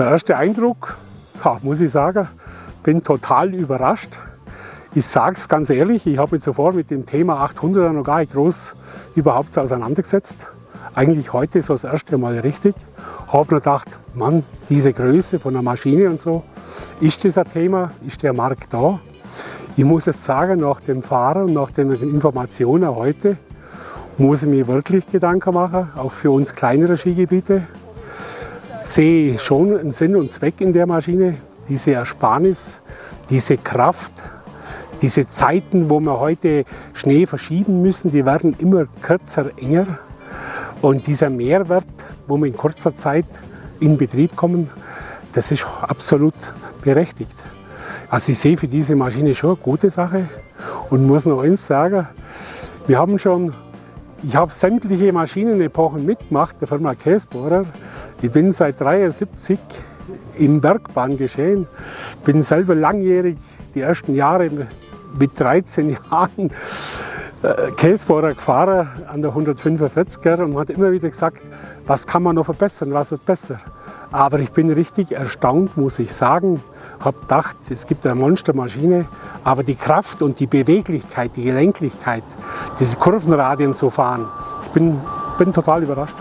Der erste Eindruck, ja, muss ich sagen, bin total überrascht. Ich sage es ganz ehrlich, ich habe mich zuvor mit dem Thema 800er noch gar nicht groß überhaupt auseinandergesetzt. Eigentlich heute so das erste Mal richtig. Habe mir gedacht, Mann, diese Größe von der Maschine und so, ist das ein Thema, ist der Markt da? Ich muss jetzt sagen, nach dem Fahren und nach den Informationen heute, muss ich mir wirklich Gedanken machen, auch für uns kleinere Skigebiete. Sehe schon einen Sinn und Zweck in der Maschine, diese Ersparnis, diese Kraft, diese Zeiten, wo wir heute Schnee verschieben müssen, die werden immer kürzer, enger. Und dieser Mehrwert, wo wir in kurzer Zeit in Betrieb kommen, das ist absolut berechtigt. Also ich sehe für diese Maschine schon eine gute Sache und muss noch eins sagen, wir haben schon, ich habe sämtliche Maschinenepochen mitgemacht, der Firma Käsbohrer. Ich bin seit 73 im Bergbahngeschehen, bin selber langjährig die ersten Jahre mit 13 Jahren äh, Käsebohrer gefahren an der 145er und hat immer wieder gesagt, was kann man noch verbessern, was wird besser. Aber ich bin richtig erstaunt, muss ich sagen. Habe gedacht, es gibt eine Monstermaschine, aber die Kraft und die Beweglichkeit, die Gelenklichkeit, diese Kurvenradien zu fahren, ich bin, bin total überrascht.